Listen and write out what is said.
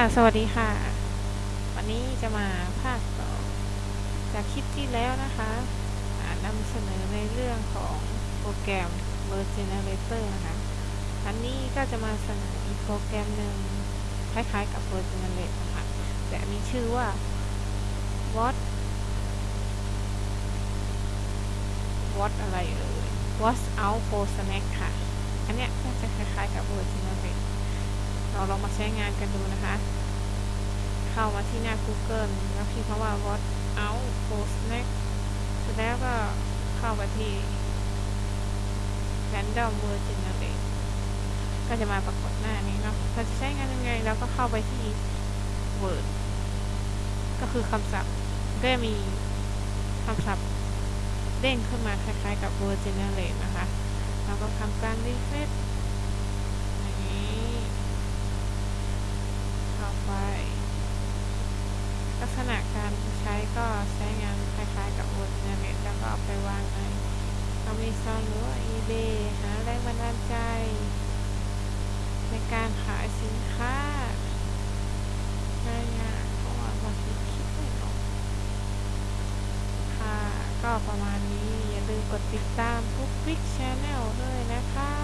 สวัสดีค่ะ วันนี้จะมาภาคต่อจากคลิปที่แล้วนะคะนำเสนอในเรื่องของโปรแกรม Word Generator นะคะ อันนี้ก็จะมาเสนออีกโปรแกรมหนึ่งคล้ายๆกับ Word Generate นะคะแต่มีชื่อว่า What What อะไรเอ่ย What's out for snack ค่ะ อันเนี้ยก็จะคล้ายๆกับ เราลองมาใช้งานกันดูนะคะ เข้ามาที่หน้า Google แล้วพิมพ์คำว่า what out for snack เสร็จแล้วก็เข้าไปที่ random word generate ก็จะมาปรากฏหน้านี้เนาะเราจะใช้งานยังไงเราก็เข้าไปที่ word ก็คือคำศัพท์ก็มีคำศัพท์เด้งขึ้นมาคล้ายๆกับ word generate นะคะ เราก็ทำการ refresh ก็ใช้งานคล้ายๆกับ Word Generate แล้วก็เอาไปวางใน Amazon หรือว่า eBay หาแรงบันดาลใจ ในการขายสินค้าง่ายๆเพราะว่าบางทีคิดไม่ออกค่ะ ก็ประมาณนี้อย่าลืมกดติดตามปุ๊กปิ๊กชาแนลด้วยนะคะ